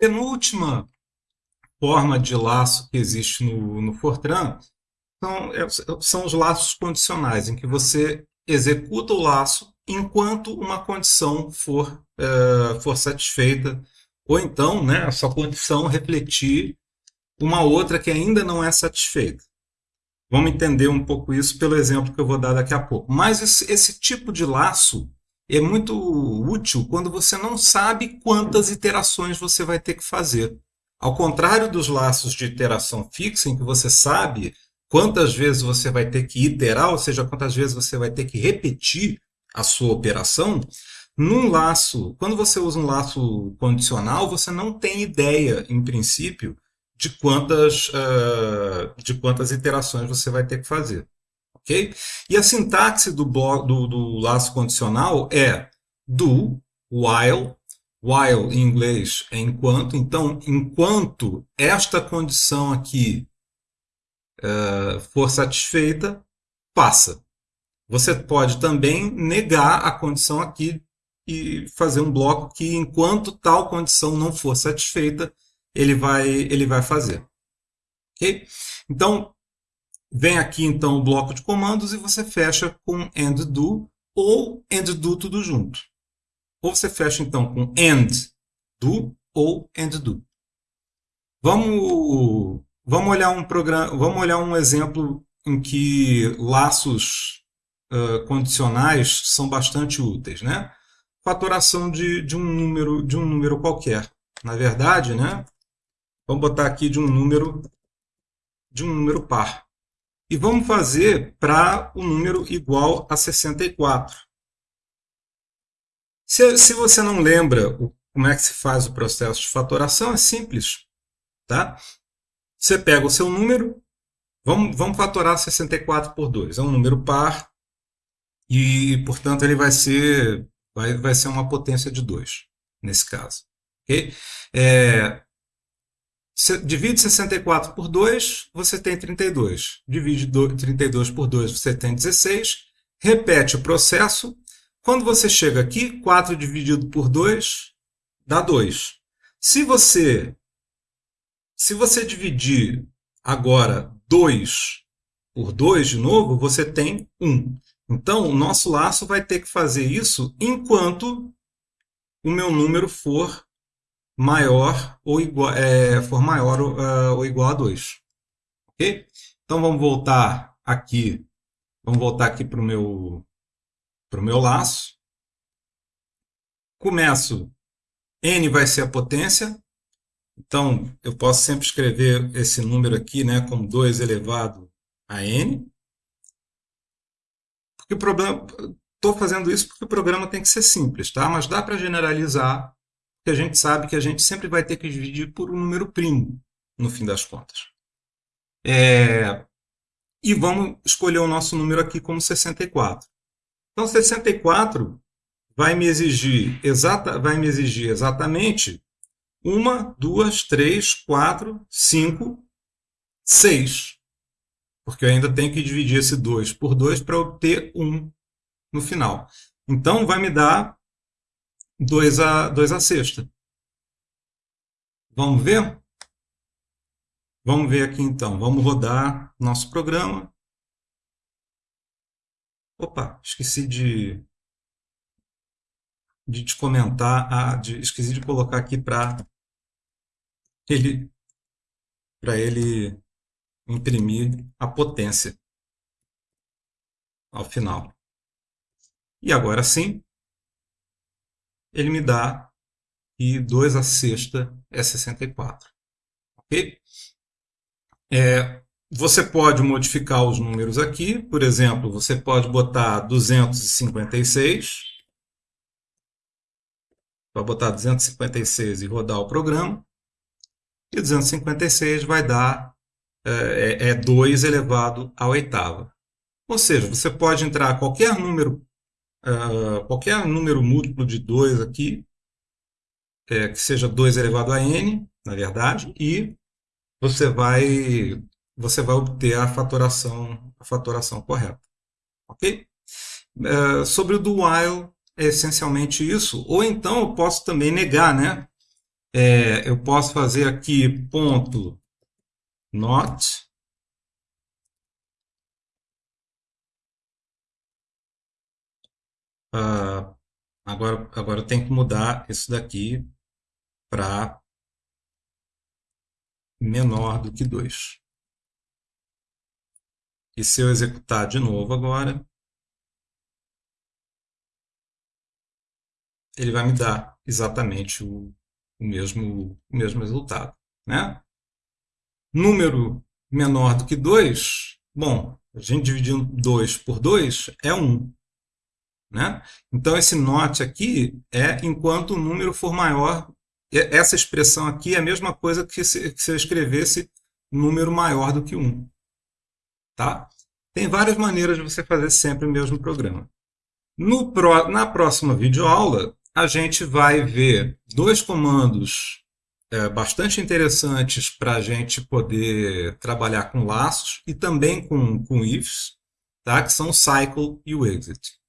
penúltima forma de laço que existe no, no Fortran são, é, são os laços condicionais, em que você executa o laço enquanto uma condição for, uh, for satisfeita, ou então né, essa condição refletir uma outra que ainda não é satisfeita. Vamos entender um pouco isso pelo exemplo que eu vou dar daqui a pouco. Mas esse, esse tipo de laço é muito útil quando você não sabe quantas iterações você vai ter que fazer. Ao contrário dos laços de iteração fixa, em que você sabe quantas vezes você vai ter que iterar, ou seja, quantas vezes você vai ter que repetir a sua operação, num laço, quando você usa um laço condicional, você não tem ideia, em princípio, de quantas, uh, de quantas iterações você vai ter que fazer. Ok? E a sintaxe do, do, do laço condicional é do, while, while em inglês é enquanto, então, enquanto esta condição aqui uh, for satisfeita, passa. Você pode também negar a condição aqui e fazer um bloco que, enquanto tal condição não for satisfeita, ele vai, ele vai fazer. ok? Então, vem aqui então o bloco de comandos e você fecha com end do ou end do tudo junto. Ou você fecha então com end do ou end do. Vamos, vamos olhar um programa, vamos olhar um exemplo em que laços uh, condicionais são bastante úteis, né? Fatoração de, de um número de um número qualquer. Na verdade, né? Vamos botar aqui de um número de um número par. E vamos fazer para o um número igual a 64. Se, se você não lembra o, como é que se faz o processo de fatoração, é simples. Tá? Você pega o seu número, vamos, vamos fatorar 64 por 2. É um número par e, portanto, ele vai ser, vai, vai ser uma potência de 2, nesse caso. Okay? É, divide 64 por 2, você tem 32. Divide 32 por 2, você tem 16. Repete o processo. Quando você chega aqui, 4 dividido por 2 dá 2. Se você, se você dividir agora 2 por 2 de novo, você tem 1. Então, o nosso laço vai ter que fazer isso enquanto o meu número for maior ou igual, é, for maior uh, ou igual a 2. Ok? Então vamos voltar aqui. Vamos voltar aqui para o meu, pro meu laço. Começo. N vai ser a potência. Então, eu posso sempre escrever esse número aqui né, como 2 elevado a n. Porque o estou fazendo isso porque o programa tem que ser simples, tá? mas dá para generalizar que a gente sabe que a gente sempre vai ter que dividir por um número primo, no fim das contas. É... E vamos escolher o nosso número aqui como 64. Então, 64 vai me exigir, exata, vai me exigir exatamente uma, duas, três, quatro, cinco, seis. Porque eu ainda tenho que dividir esse 2 por 2 para obter 1 no final. Então, vai me dar 2 a, 2 a sexta. Vamos ver? Vamos ver aqui então. Vamos rodar nosso programa. Opa, esqueci de, de te comentar, ah, de, esqueci de colocar aqui para ele, ele imprimir a potência ao final. E agora sim, ele me dá e 2 a sexta é 64. Ok? É, você pode modificar os números aqui. Por exemplo, você pode botar 256. Vai botar 256 e rodar o programa. E 256 vai dar é, é 2 é elevado à oitava. Ou seja, você pode entrar qualquer número uh, qualquer número múltiplo de 2 aqui, é, que seja 2 elevado a n, na verdade, e você vai, você vai obter a fatoração, a fatoração correta. Ok? Uh, sobre o do while, é essencialmente isso. Ou então eu posso também negar, né? É, eu posso fazer aqui ponto not uh, agora, agora eu tenho que mudar isso daqui para menor do que 2. E se eu executar de novo agora, ele vai me dar exatamente o, o, mesmo, o mesmo resultado. Né? Número menor do que 2, bom, a gente dividindo 2 por 2 é 1. Né? Então, esse not aqui é enquanto o número for maior. Essa expressão aqui é a mesma coisa que se, que se eu escrevesse número maior do que 1. Tá? Tem várias maneiras de você fazer sempre o mesmo programa. No, na próxima videoaula, a gente vai ver dois comandos é, bastante interessantes para a gente poder trabalhar com laços e também com, com ifs, tá? que são o cycle e o exit.